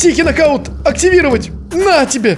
Тихий нокаут активировать. На тебе!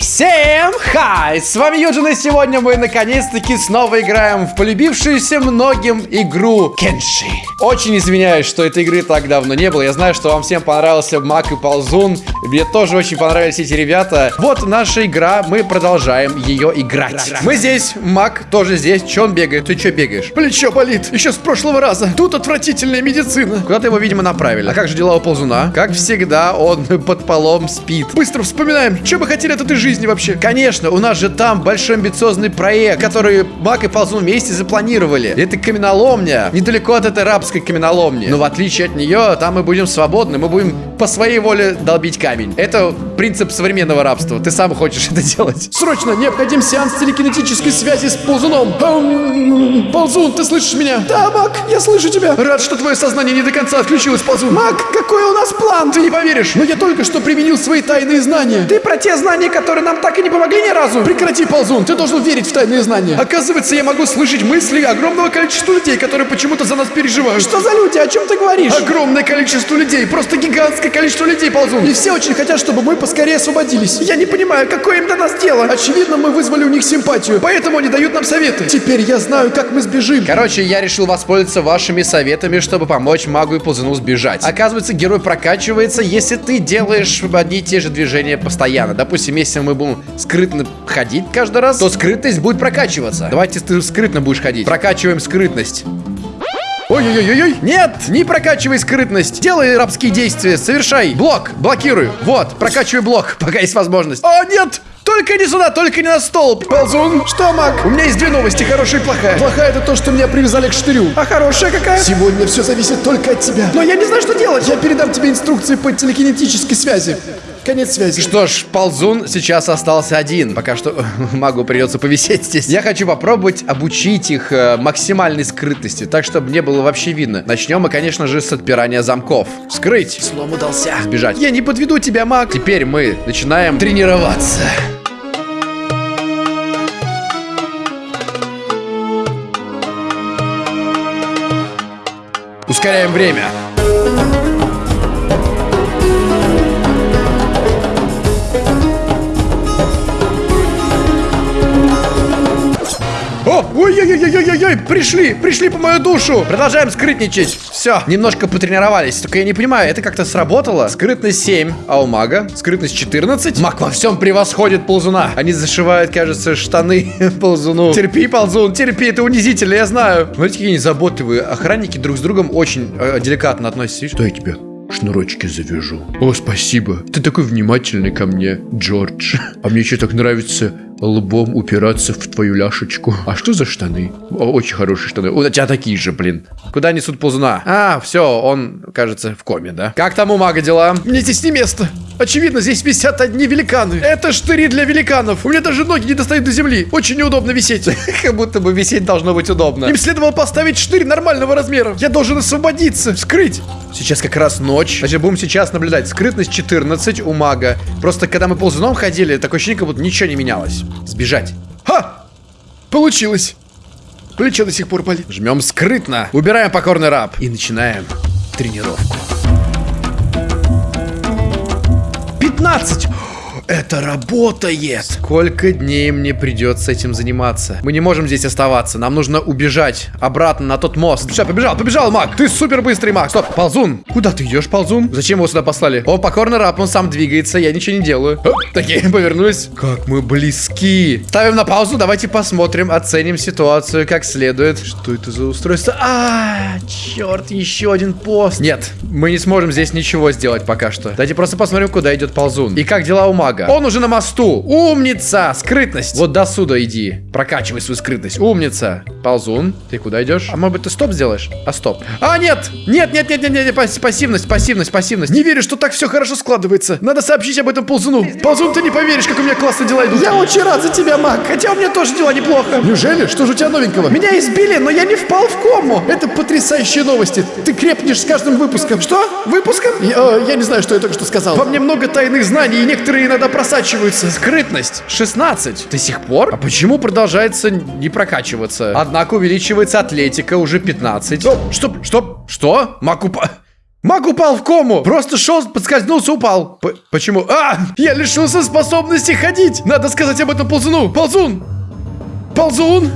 Всем хай! С вами Юджин, и сегодня мы наконец-таки снова играем в полюбившуюся многим игру Кенши. Очень извиняюсь, что этой игры так давно не было. Я знаю, что вам всем понравился Мак и Ползун. Мне тоже очень понравились эти ребята. Вот наша игра, мы продолжаем ее играть. Мы здесь, Мак тоже здесь. Че он бегает? Ты че бегаешь? Плечо болит. Еще с прошлого раза. Тут отвратительная медицина. Куда-то его, видимо, направили. А как же дела у Ползуна? Как всегда, он под полом спит. Быстро вспоминаем, что бы хотели от этой жизни вообще. Конечно, у нас же там большой амбициозный проект, который Мак и Ползун вместе запланировали. Это каменоломня, недалеко от этой рабской каменоломни. Но в отличие от нее, там мы будем свободны, мы будем по своей воле долбить камень. Это принцип современного рабства. Ты сам хочешь это делать. Срочно необходим сеанс телекинетической связи с ползуном. Эм, ползун, ты слышишь меня? Да, Мак, я слышу тебя. Рад, что твое сознание не до конца отключилось, ползун. Мак, какой у нас план? Ты не поверишь, но я только что применил свои тайные знания. Ты про те знания, которые нам так и не помогли ни разу? Прекрати, ползун, ты должен верить в тайные знания. Оказывается, я могу слышать мысли огромного количества людей, которые почему-то за нас переживают. Что за люди? О чем ты говоришь? Огромное количество людей, просто гигантское количество людей, ползун. И все очень хотят, чтобы мы поскорее освободились. Я не понимаю, какое им до нас дело. Очевидно, мы вызвали у них симпатию, поэтому они дают нам советы. Теперь я знаю, как мы сбежим. Короче, я решил воспользоваться вашими советами, чтобы помочь магу и ползуну сбежать. Оказывается, герой прокачивается, если ты делаешь одни и те же движения постоянно. Допустим, если мы будем скрытно ходить каждый раз, то скрытность будет прокачиваться. Давайте ты скрытно будешь ходить. Прокачиваем скрытность. Ой-ой-ой-ой! Нет! Не прокачивай скрытность! Делай рабские действия, совершай! Блок! Блокируй! Вот, прокачивай блок, пока есть возможность. О, нет! Только не сюда, только не на стол. Ползун, что, Мак? У меня есть две новости, хорошая и плохая. Плохая это то, что меня привязали к штырю. А хорошая какая? Сегодня все зависит только от тебя. Но я не знаю, что делать. Я передам тебе инструкции по телекинетической связи. Конец связи. Что ж, ползун сейчас остался один. Пока что магу придется повисеть здесь. Я хочу попробовать обучить их э, максимальной скрытности, так, чтобы не было вообще видно. Начнем мы, конечно же, с отпирания замков. Скрыть. Слом удался. Сбежать. Я не подведу тебя, маг. Теперь мы начинаем тренироваться. Ускоряем время. Ой-ой-ой-ой-ой-ой, пришли, пришли по мою душу. Продолжаем скрытничать. Все, немножко потренировались. Только я не понимаю, это как-то сработало? Скрытность 7, а у мага скрытность 14. Маг во всем превосходит ползуна. Они зашивают, кажется, штаны ползуну. Терпи, ползун, терпи, это унизительно, я знаю. Смотрите, какие они заботливые. Охранники друг с другом очень э, деликатно относятся. Видишь? Что я тебе? шнурочки завяжу. О, спасибо. Ты такой внимательный ко мне, Джордж. А мне еще так нравится лбом упираться в твою ляшечку. А что за штаны? Очень хорошие штаны. У тебя такие же, блин. Куда несут ползуна? А, все, он, кажется, в коме, да? Как там у мага дела? Мне здесь не место. Очевидно, здесь висят одни великаны. Это штыри для великанов. У меня даже ноги не достают до земли. Очень неудобно висеть. Как будто бы висеть должно быть удобно. Им следовало поставить штырь нормального размера. Я должен освободиться, скрыть. Сейчас как раз ночь. Значит, будем сейчас наблюдать. Скрытность 14 у мага. Просто когда мы ползуном ходили, такое ощущение, как будто ничего не менялось. Сбежать. Ха! Получилось. Плечо до сих пор болит. Жмем скрытно. Убираем покорный раб. И начинаем тренировку. 15! Это работает! Сколько дней мне придется этим заниматься? Мы не можем здесь оставаться. Нам нужно убежать обратно на тот мост. Все, побежал, побежал, маг! Ты супер быстрый маг! Стоп, ползун! Куда ты идешь, ползун? Зачем его сюда послали? Он покорный раб, он сам двигается, я ничего не делаю. Оп, такие, повернулись. Как мы близки. Ставим на паузу, давайте посмотрим, оценим ситуацию как следует. Что это за устройство? А, черт, еще один пост. Нет, мы не сможем здесь ничего сделать пока что. Давайте просто посмотрим, куда идет ползун. И как дела у мага? Он уже на мосту. Умница! Скрытность. Вот до сюда иди. Прокачивай свою скрытность. Умница. Ползун. Ты куда идешь? А может быть ты стоп сделаешь? А стоп. А, нет! Нет, нет, нет, нет, нет, пас- пассивность, пассивность, пассивность. Не верю, что так все хорошо складывается. Надо сообщить об этом ползуну. Ползун, ты не поверишь, как у меня классно дела идут. Я очень рад за тебя, Мак. Хотя у меня тоже дела неплохо. Неужели? Что же у тебя новенького? Меня избили, но я не впал в кому. Это потрясающие новости. Ты крепнешь с каждым выпуском. Что? Выпуском? Я, э, я не знаю, что я только что сказал. Во мне много тайных знаний, и некоторые иногда просачиваются. Скрытность 16. До сих пор? А почему продолжается не прокачиваться? Однако увеличивается атлетика уже 15. Стоп, стоп, Что? Что? Макупа... Маг упал в кому. Просто шел, подскользнулся, упал. П- почему? А! Я лишился способности ходить. Надо сказать об этом ползуну. Ползун! Ползун!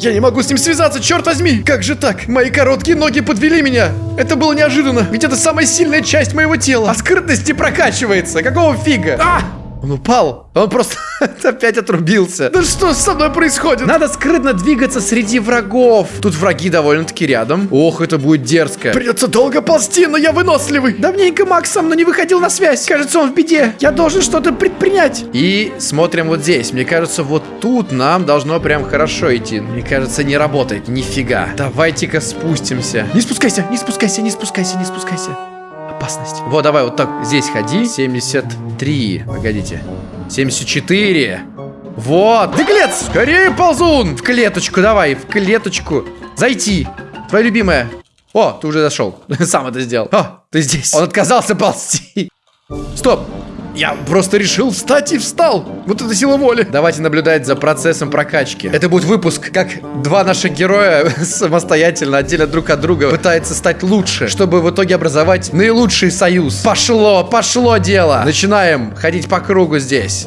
Я не могу с ним связаться, черт возьми! Как же так? Мои короткие ноги подвели меня. Это было неожиданно, ведь это самая сильная часть моего тела. А скрытность не прокачивается. Какого фига? А! Он упал. Он просто опять отрубился. Да что со мной происходит? Надо скрытно двигаться среди врагов. Тут враги довольно-таки рядом. Ох, это будет дерзко. Придется долго ползти, но я выносливый. Давненько Макс со мной не выходил на связь. Кажется, он в беде. Я должен что-то предпринять. И смотрим вот здесь. Мне кажется, вот тут нам должно прям хорошо идти. Мне кажется, не работает. Нифига. Давайте-ка спустимся. Не спускайся, не спускайся, не спускайся, не спускайся. Опасность. Вот, давай вот так здесь ходи. 73. Погодите. 74. Вот. Беглец! Скорее, ползун! В клеточку давай, в клеточку. Зайти. Твоя любимая. О, ты уже зашел. Сам это сделал. О, ты здесь. Он отказался ползти. Стоп. Я просто решил встать и встал. Вот это сила воли. Давайте наблюдать за процессом прокачки. Это будет выпуск, как два наших героя самостоятельно, отдельно друг от друга, пытаются стать лучше, чтобы в итоге образовать наилучший союз. Пошло, пошло дело. Начинаем ходить по кругу здесь.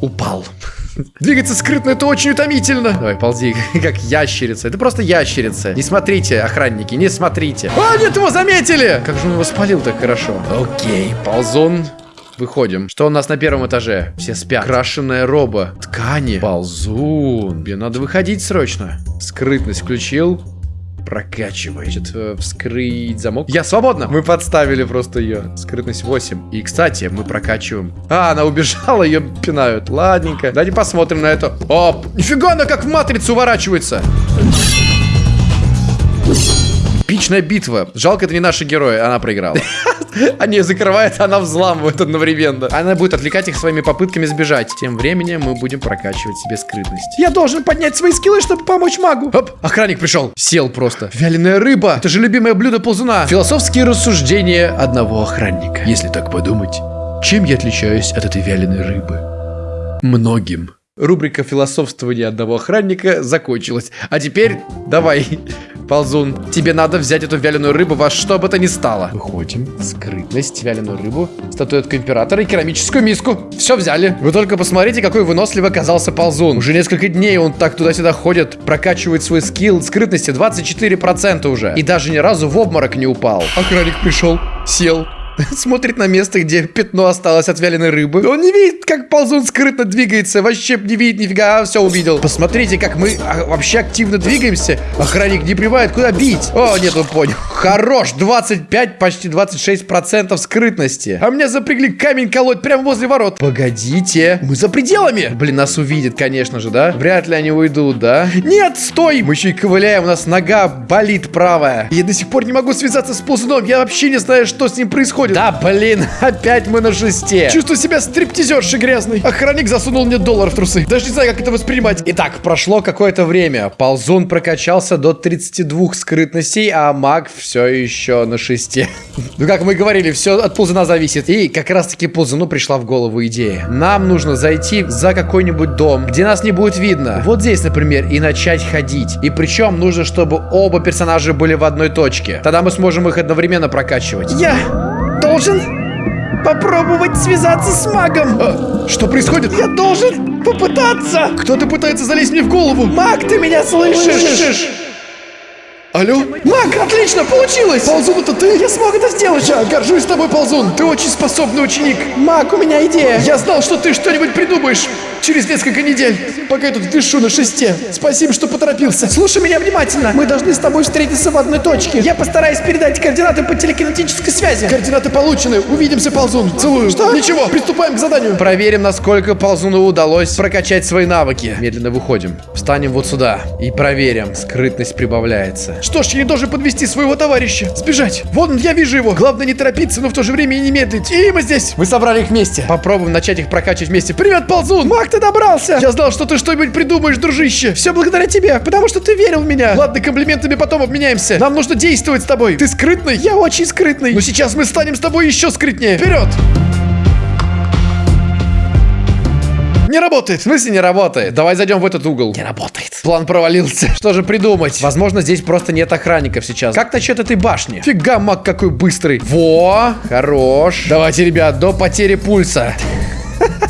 Упал. Двигаться скрытно это очень утомительно. Давай, ползи, как ящерица. Это просто ящерица. Не смотрите, охранники, не смотрите. А, нет, его заметили! Как же он его спалил так хорошо? Окей, ползун. Выходим. Что у нас на первом этаже? Все спят. Крашеная роба. Ткани. Ползун. Мне надо выходить срочно. Скрытность включил. Прокачивай. Значит, э, вскрыть замок. Я свободна. Мы подставили просто ее. Скрытность 8. И, кстати, мы прокачиваем. А, она убежала, ее пинают. Ладненько. Давайте посмотрим на это. Оп. Нифига она как в матрицу уворачивается. Эпичная битва. Жалко, это не наши герои, она проиграла. Они ее закрывают, она взламывает одновременно. Она будет отвлекать их своими попытками сбежать. Тем временем мы будем прокачивать себе скрытность. Я должен поднять свои скиллы, чтобы помочь магу. Оп, охранник пришел. Сел просто. Вяленая рыба. Это же любимое блюдо ползуна. Философские рассуждения одного охранника. Если так подумать, чем я отличаюсь от этой вяленой рыбы? Многим. Рубрика философствования одного охранника закончилась. А теперь давай, ползун, тебе надо взять эту вяленую рыбу во что бы то ни стало. Выходим. Скрытность, вяленую рыбу, статуэтку императора и керамическую миску. Все взяли. Вы только посмотрите, какой выносливый оказался ползун. Уже несколько дней он так туда-сюда ходит, прокачивает свой скилл скрытности 24% уже. И даже ни разу в обморок не упал. Охранник пришел, сел, Смотрит на место, где пятно осталось от вяленой рыбы. Он не видит, как ползун скрытно двигается. Вообще не видит нифига, а, все увидел. Посмотрите, как мы а, вообще активно двигаемся. Охранник не прибывает, куда бить. О, нет, он понял. Хорош, 25, почти 26% скрытности. А меня запрягли камень колоть прямо возле ворот. Погодите, мы за пределами. Блин, нас увидят, конечно же, да? Вряд ли они уйдут, да? Нет, стой! Мы еще и ковыляем, у нас нога болит правая. Я до сих пор не могу связаться с ползуном. Я вообще не знаю, что с ним происходит. Да, блин, опять мы на шесте. Чувствую себя стриптизершей грязной. Охранник засунул мне доллар в трусы. Даже не знаю, как это воспринимать. Итак, прошло какое-то время. Ползун прокачался до 32 скрытностей, а маг все еще на шесте. Ну, как мы говорили, все от ползуна зависит. И как раз-таки ползуну пришла в голову идея. Нам нужно зайти за какой-нибудь дом, где нас не будет видно. Вот здесь, например, и начать ходить. И причем нужно, чтобы оба персонажа были в одной точке. Тогда мы сможем их одновременно прокачивать. Я должен попробовать связаться с магом. А, что происходит? Я должен попытаться. Кто-то пытается залезть мне в голову. Маг, ты меня слышишь? Алло? Маг, отлично, получилось! Ползун, это ты? Я смог это сделать! Я горжусь тобой, Ползун! Ты очень способный ученик! Маг, у меня идея! Я знал, что ты что-нибудь придумаешь через несколько недель, пока я тут вишу на шесте. Спасибо, что поторопился. Слушай меня внимательно. Мы должны с тобой встретиться в одной точке. Я постараюсь передать координаты по телекинетической связи. Координаты получены. Увидимся, Ползун. Целую. Что? Ничего, приступаем к заданию. Проверим, насколько Ползуну удалось прокачать свои навыки. Медленно выходим. Встанем вот сюда и проверим. Скрытность прибавляется. Что ж, я не должен подвести своего товарища. Сбежать. Вон он, я вижу его. Главное не торопиться, но в то же время и не медлить. И мы здесь. Мы собрали их вместе. Попробуем начать их прокачивать вместе. Привет, Ползун. Маг, ты добрался. Я знал, что ты что-нибудь придумаешь, дружище. Все благодаря тебе, потому что ты верил в меня. Ладно, комплиментами потом обменяемся. Нам нужно действовать с тобой. Ты скрытный? Я очень скрытный. Но сейчас мы станем с тобой еще скрытнее. Вперед! Не работает. В смысле не работает? Давай зайдем в этот угол. Не работает. План провалился. Что же придумать? Возможно, здесь просто нет охранников сейчас. Как насчет этой башни? Фига, маг какой быстрый. Во, хорош. Давайте, ребят, до потери пульса.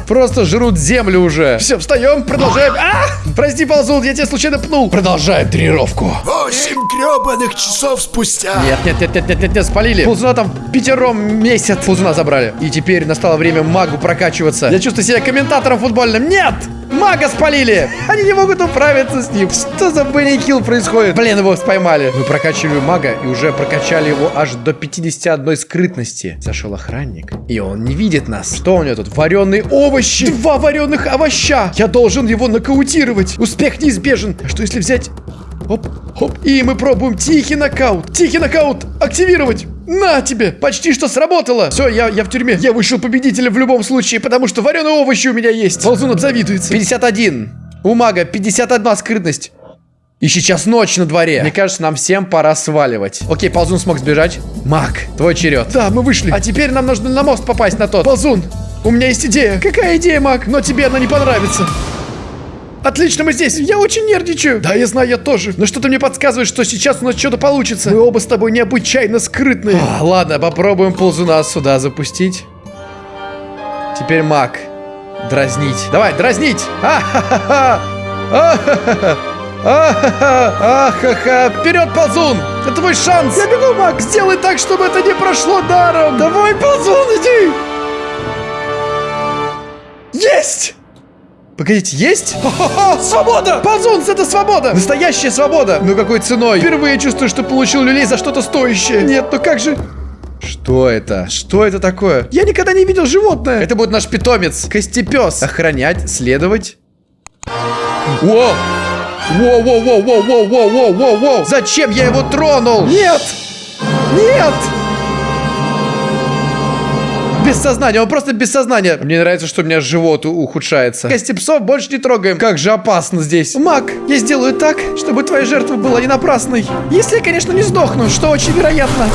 Просто жрут землю уже. Все, встаем, продолжаем. А! Прости, ползун, я тебя случайно пнул. Продолжаем тренировку. Восемь гребаных часов спустя. Нет, нет, нет, нет, нет, нет, нет, спалили. Ползуна там пятером месяц. Ползуна забрали. И теперь настало время магу прокачиваться. Я чувствую себя комментатором футбольным. Нет! Мага спалили! Они не могут управиться с ним. Что за Бенни Килл происходит? Блин, его поймали. Мы прокачивали мага и уже прокачали его аж до 51 скрытности. Зашел охранник, и он не видит нас. Что у него тут? Вареные овощи! Два вареных овоща! Я должен его нокаутировать. Успех неизбежен. А что если взять... Оп, оп. И мы пробуем тихий нокаут. Тихий нокаут. Активировать. На тебе! Почти что сработало! Все, я, я в тюрьме. Я вышел победителем в любом случае, потому что вареные овощи у меня есть. Ползун обзавидуется. 51. У мага 51 скрытность. И сейчас ночь на дворе. Мне кажется, нам всем пора сваливать. Окей, Ползун смог сбежать. Маг, твой черед. Да, мы вышли. А теперь нам нужно на мост попасть на тот. Ползун, у меня есть идея. Какая идея, Маг? Но тебе она не понравится. Отлично, мы здесь. Я очень нервничаю. Да, я знаю, я тоже. Но что-то мне подсказывает, что сейчас у нас что-то получится. Мы оба с тобой необычайно скрытные. А, ладно, попробуем ползуна сюда запустить. Теперь маг. Дразнить. Давай, дразнить. А-ха-ха-ха. А-ха-ха. А-ха-ха. А-ха-ха. Вперед, ползун. Это твой шанс. Я бегу, маг. Сделай так, чтобы это не прошло даром. Давай, ползун, иди. Есть! Погодите, есть? Хо-хо-хо, свобода! Ползунс, это свобода! Настоящая свобода! Ну какой ценой? Впервые чувствую, что получил люлей за что-то стоящее. Нет, ну как же... Что это? Что это такое? Я никогда не видел животное. Это будет наш питомец. Костепес. Охранять, следовать. Во! Воу-воу-воу-воу-воу-воу-воу-воу! Зачем я его тронул? Нет! Нет! Без сознания, он просто без сознания. Мне нравится, что у меня живот ухудшается. Кости псов больше не трогаем. Как же опасно здесь. Мак, я сделаю так, чтобы твоя жертва была не напрасной. Если я, конечно, не сдохну, что очень вероятно.